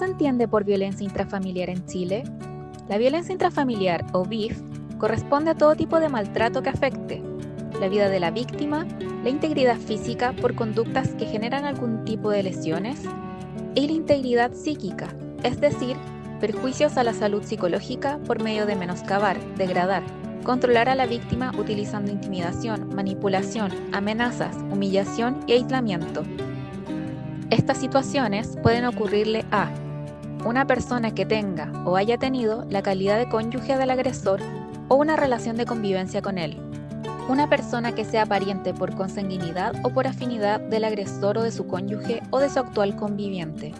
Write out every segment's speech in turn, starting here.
se entiende por violencia intrafamiliar en Chile? La violencia intrafamiliar o BIF corresponde a todo tipo de maltrato que afecte la vida de la víctima, la integridad física por conductas que generan algún tipo de lesiones y la integridad psíquica, es decir, perjuicios a la salud psicológica por medio de menoscabar, degradar, controlar a la víctima utilizando intimidación, manipulación, amenazas, humillación y aislamiento. Estas situaciones pueden ocurrirle a una persona que tenga o haya tenido la calidad de cónyuge del agresor o una relación de convivencia con él. Una persona que sea pariente por consanguinidad o por afinidad del agresor o de su cónyuge o de su actual conviviente.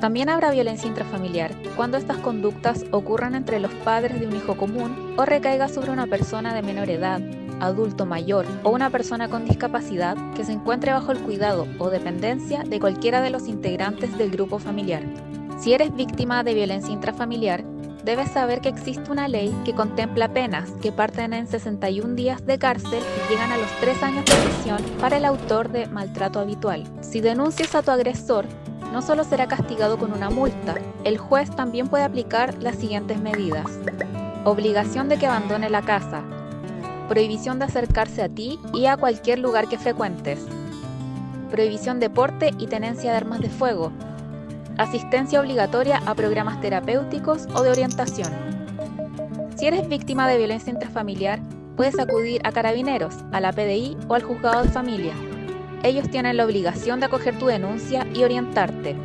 También habrá violencia intrafamiliar cuando estas conductas ocurran entre los padres de un hijo común o recaiga sobre una persona de menor edad, adulto mayor o una persona con discapacidad que se encuentre bajo el cuidado o dependencia de cualquiera de los integrantes del grupo familiar. Si eres víctima de violencia intrafamiliar, debes saber que existe una ley que contempla penas que parten en 61 días de cárcel y llegan a los 3 años de prisión para el autor de maltrato habitual. Si denuncias a tu agresor, no solo será castigado con una multa, el juez también puede aplicar las siguientes medidas. Obligación de que abandone la casa. Prohibición de acercarse a ti y a cualquier lugar que frecuentes. Prohibición de porte y tenencia de armas de fuego, asistencia obligatoria a programas terapéuticos o de orientación. Si eres víctima de violencia intrafamiliar, puedes acudir a carabineros, a la PDI o al juzgado de familia. Ellos tienen la obligación de acoger tu denuncia y orientarte.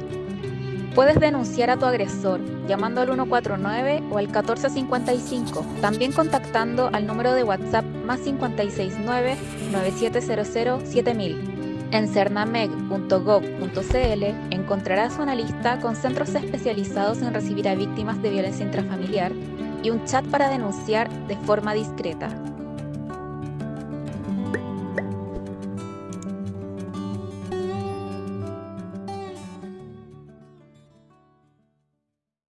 Puedes denunciar a tu agresor llamando al 149 o al 1455, también contactando al número de WhatsApp más 569 9700 7000. En cernameg.gov.cl encontrarás una lista con centros especializados en recibir a víctimas de violencia intrafamiliar y un chat para denunciar de forma discreta.